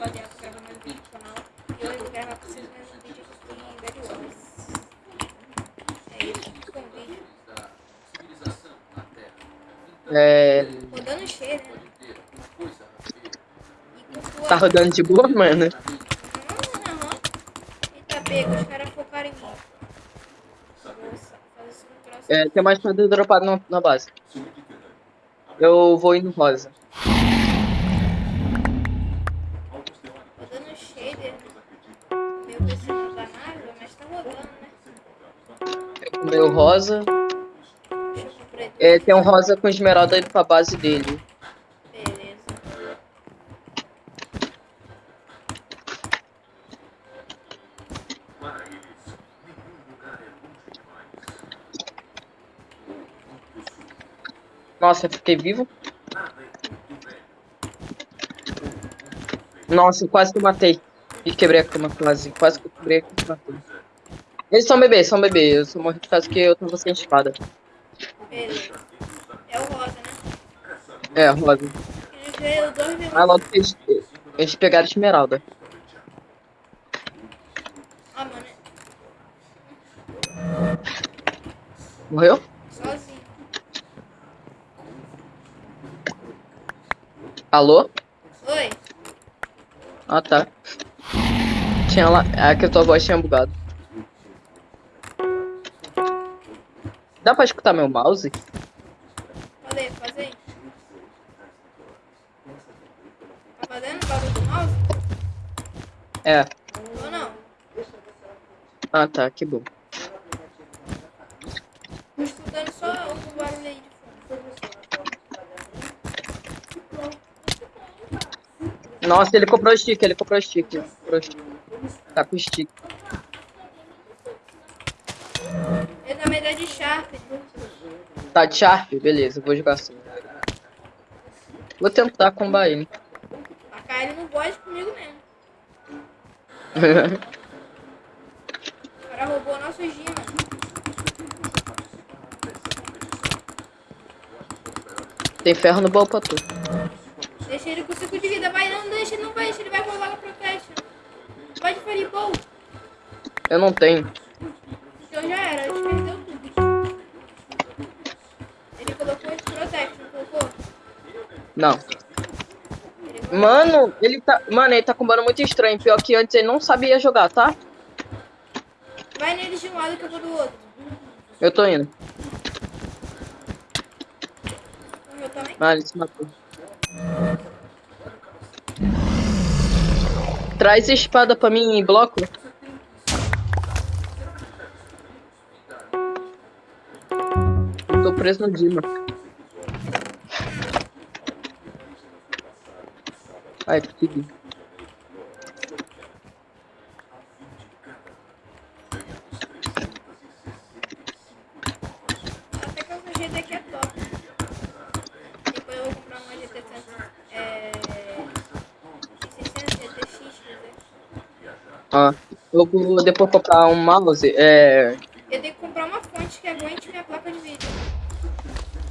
rapaziada, tô gravando mais vídeo no canal. E hoje eu vou gravar pra vocês mais um vídeo aqui em Bad Wars. É isso, ficou um vídeo. É. Rodando cheio, né? Com. Tá rodando de boa, mano? Aham, aham. Eita, pega, os caras focaram em mim. Nossa, fazer isso no troço. É, tem mais coisa dropado na, na base. Eu vou indo rosa. Né? O rosa. É, tem um rosa com esmeralda indo pra base dele. Beleza. Nossa, eu fiquei vivo. Nossa, quase que matei. E quebrei a cama quase. Quase que eu quebrei a cama. Eles são bebês, são bebês. Eu só morri por causa que eu tava sem espada. Beleza. É o rosa, né? É, rosa. Dois minutos. Mas logo que eles, eles pegaram esmeralda. Ah, mano. Morreu? Sozinho. Alô? Oi. Ah, tá. Tinha lá. É que a tua voz tinha bugado. Dá pra escutar meu mouse? Falei, faz aí. Tá fazendo o bagulho do mouse? É. Ou não? Ah, tá. Que bom. Tô escutando só o barulho aí de fundo. Nossa, ele comprou stick, ele comprou stick. ele comprou stick. Tá com stick. Ele na verdade de Sharp. Tá de Sharp? Beleza, vou jogar assim. Vou tentar combar ele. Tacar ele no bode comigo mesmo. O cara roubou nosso Gina. Tem ferro no baú pra tu. Deixa ele com 5 de vida. Vai, não deixa, não vai, deixa ele vai rolar com protection. Vai de Fireball. Eu não tenho. Não. Mano, ele tá. Mano, ele tá combando muito estranho. Pior que antes ele não sabia jogar, tá? Vai neles de um lado que eu vou do outro. Eu tô indo. O meu também. Ah, ele se matou. Traz espada pra mim em bloco. Eu tô preso no Dima. Ai, consegui. Até que o GT aqui é top. Depois eu vou comprar uma GT 100, é... 600 GTX, quer dizer. Ó, eu vou depois comprar um mouse. É. Eu tenho que comprar uma fonte que aguente minha placa de vídeo.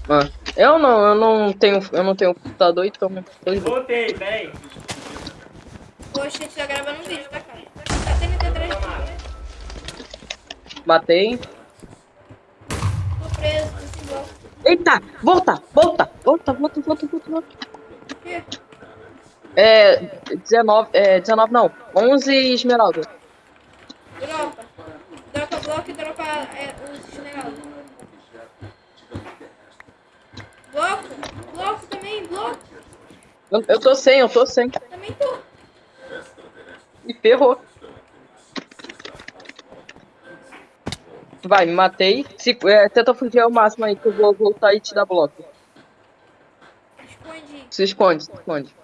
ó. Eu não, eu não tenho. Eu não tenho computador, então. Voltei, peraí. Poxa, a gente tá gravando um vídeo, tá, cara? Tá tendo atrás de mim. Matei. Tô preso, tô sem bloco. Eita! Volta! Volta! Volta, volta, volta, volta, volta. Por quê? É. 19. É. 19 não. 11 esmeralda. Dropa. Dropa bloco e dropa é, os esmeraldas. Bloco? Bloco também, bloco. Eu, eu tô sem, eu tô sem. Me ferrou. Vai, me matei. Se, é, tenta fugir ao máximo aí que eu vou voltar e te dar bloco. Escondi. Se esconde, se esconde.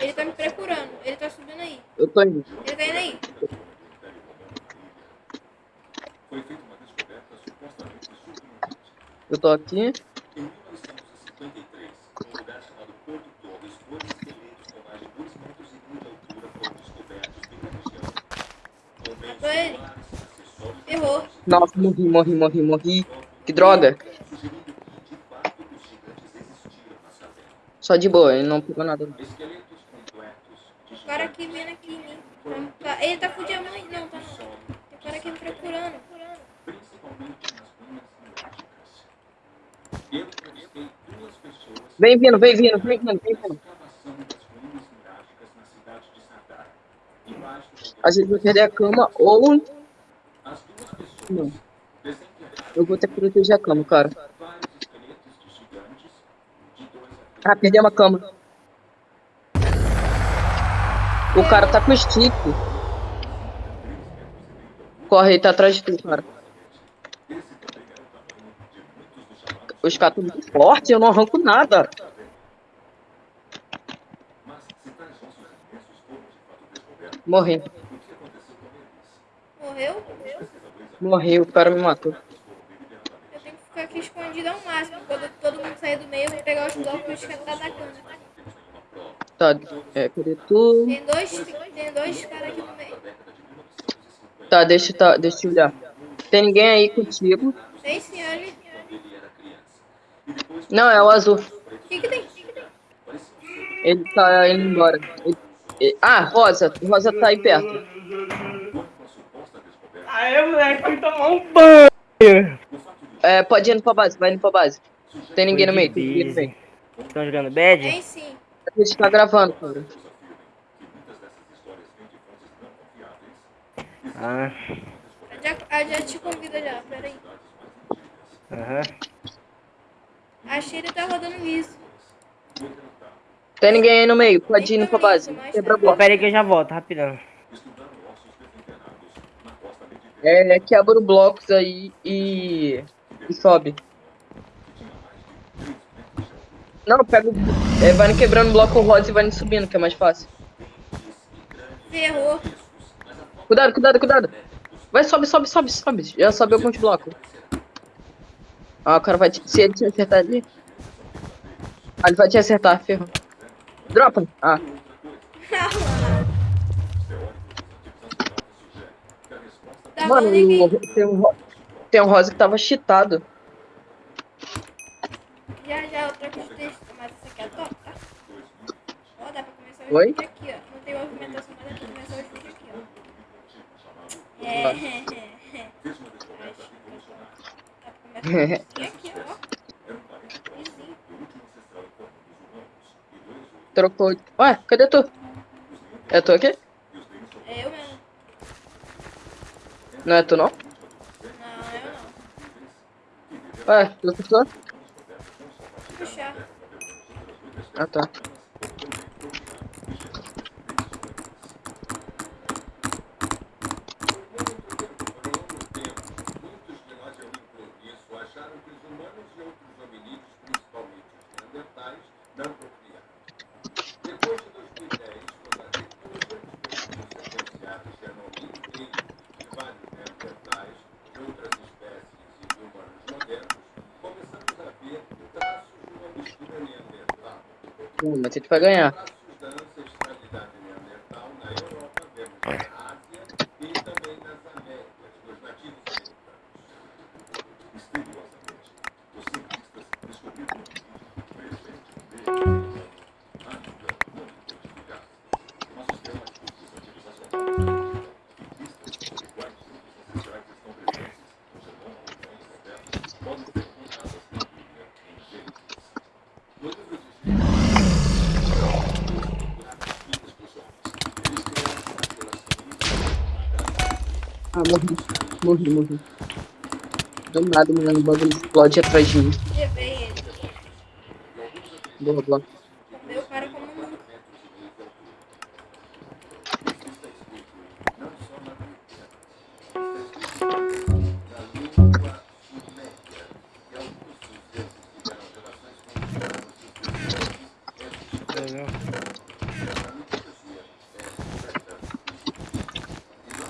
Ele tá me procurando. Ele tá subindo aí. Eu tô indo. Ele tá indo aí. Eu tô aqui. Matou ele. Errou. Nossa, morri, morri, morri, morri. Que droga. Só de boa, ele não pegou nada. O cara aqui vindo aqui em mim. Tá- Ele tá com diamante. Não, tá não. Tem cara aqui me procurando. Vem vindo, vem vindo, vem vindo, vem vindo. A gente vai perder a cama ou. Não. Eu vou ter que proteger a cama, cara. Ah, perdemos a cama. O cara tá com stick. Corre, ele tá atrás de tu, cara. Os caras estão muito fortes, eu não arranco nada. Morri. Morreu? Morri, o cara me matou. Eu tenho que ficar aqui escondido ao máximo. Quando todo mundo sair do meio, eu vou pegar os blocos e esquentar da cama. Tá, é, cadê tu? Tem dois, tem dois caras aqui no meio. Tá, deixa, tá, deixa eu olhar. Tem ninguém aí contigo? Tem senhores. Não, é o azul. O que que tem? O que que tem? Ele tá indo embora. Ele- ele- ah, Rosa. Rosa tá aí perto. Aê, moleque, fui tomar um banho. É, pode ir indo pra base, vai indo pra base. Tem ninguém no meio, tem ninguém no meio. Estão jogando bad? Tem sim. A gente tá gravando, cara. Ah, Eu já, eu já te convido já, peraí. aham. A Shiri tá rodando isso. Tem ninguém aí no meio, pode ir indo pra base. Quebra Ó, bloco. pera aí que eu já volto, rapidão. É, quebra os blocos aí e. e sobe. Não, pega. É, vai quebrando o bloco rosa e vai indo subindo, que é mais fácil. Ferrou. Cuidado, cuidado, cuidado. Vai, sobe, sobe, sobe, sobe. Já sobe alguns blocos. Ah, o cara vai te... Se ele te acertar ali... Ah, ele vai te acertar, ferrou. Dropa. Ah, mano, rolando ninguém. o- tem um, tem um rosa que tava cheatado. Já, já, eu troco de texto, mas esse aqui é top, tá? Ó, dá pra começar o Oi? vídeo aqui, ó. Não tem movimentação, mas dá pra começar o vídeo aqui, ó. É, Acho que Dá pra começar aqui, ó. Easy. Trocou. Ué, cadê tu? É tu aqui? É eu mesmo. Não é tu não? Não, eu não. Ué, tu pessoa? Puxar. Ah, tá. Mas a gente vai ganhar. Morri. Morri, morri. Do nada, mano, o bagulho explode atrás de mim. Boa, boa.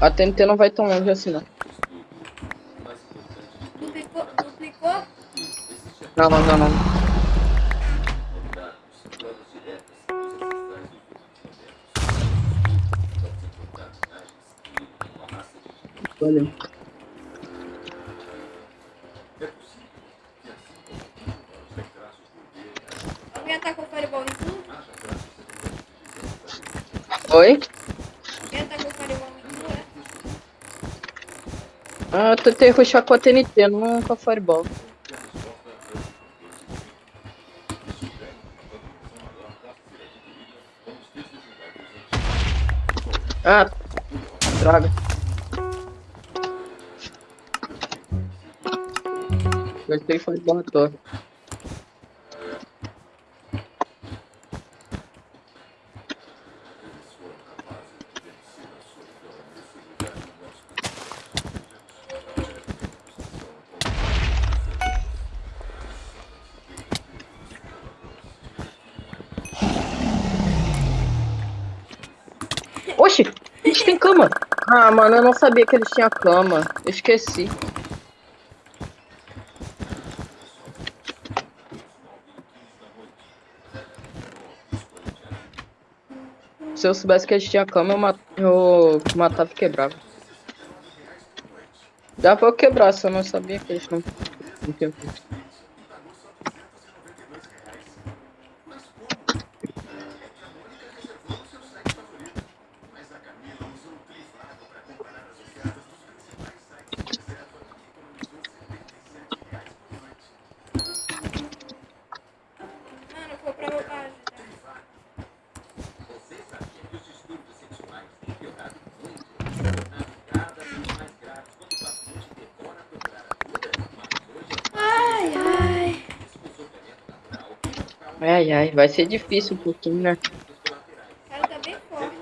a TNT não vai tão longe assim, não. Duplicou? Duplicou? Não, não, não, não. Valeu. Alguém atacou o fireball em tu? Oi? Alguém atacou o fireball em tu, é? Ah, eu tentei rushar com a TNT, não com a Fireball. Ah, droga. Gostei Fireball à toa. Oxi, eles têm cama. Ah, mano, eu não sabia que eles tinham cama. Eu esqueci. Se eu soubesse que eles tinham cama, eu, ma eu matava e quebrava. Dá pra eu quebrar, se eu não sabia que eles não, não tinham cama. Ai, ai, vai ser difícil um pouquinho, né? O cara tá bem forte.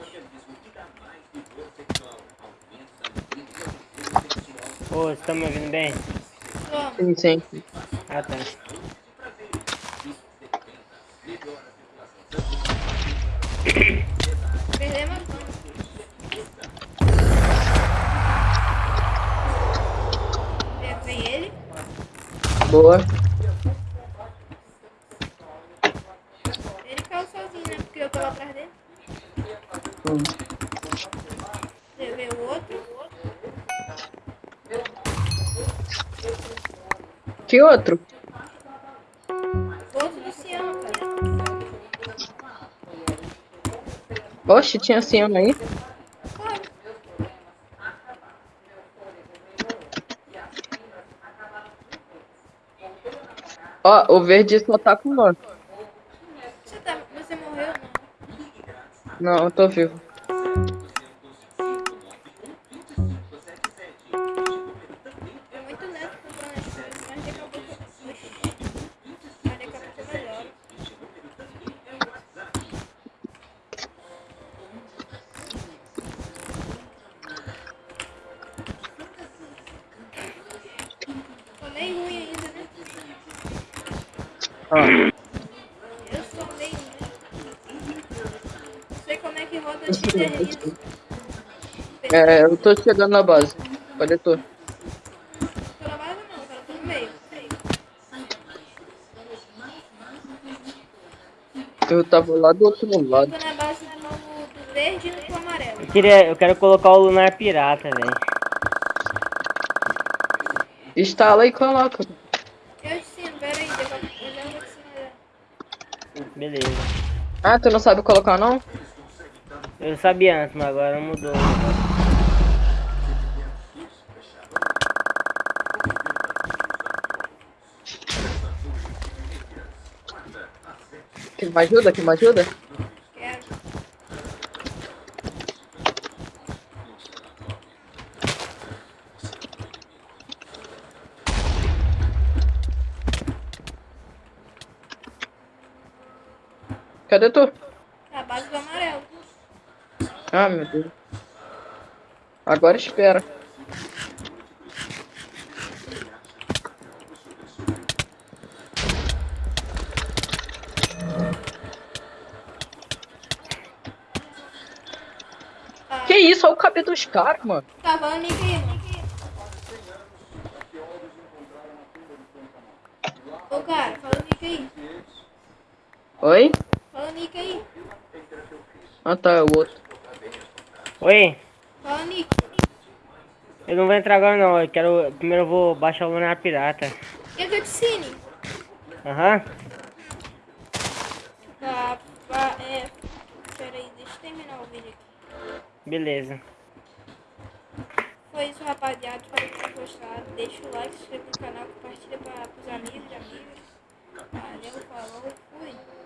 Ô, vocês estão me ouvindo bem? Sim, sim. Ah, tá. Perdemos a cama. Vem ele. Boa. Ele caiu sozinho, eu tava atrás dele. Hum. Levei o outro. Que outro? O outro Luciano, cara. Oxe, tinha assim aí. Ó, o verde só tá com nós. Você, tá, você morreu, não? Eu tô vivo. Roda é, eu tô chegando na base. Cadê tu? Tô na base não, cara, tô no meio. Eu tava lá do outro lado. Tô na base do, do verde e do amarelo. Eu, queria, eu quero colocar o Lunar Pirata, velho. Instala e coloca. Eu ensino, pera aí, depois eu já vou te ensinar. Beleza. Ah, tu não sabe colocar não? Eu sabia antes, mas agora mudou. Que me ajuda? Que me ajuda? Quero. Cadê tu? A base amarelo. Ah, meu Deus. Agora espera. Que isso? Olha o cabelo dos caras, mano. Tá, vamos ligar, Ô, cara, fala o nick aí. Oi? Fala o nick aí. Ah, tá, é o outro. Oi, Fala nick. eu não vou entrar agora não, eu quero. Primeiro eu vou baixar o Lunar Pirata. E a cutscene? Aham. Tá, tá, é... Pera aí, deixa eu terminar o vídeo aqui. Beleza. Foi isso, rapaziada. Espero que tenham gostado. Deixa o like, se inscreva no canal, compartilha para os amigos e amigas. Valeu, falou, fui.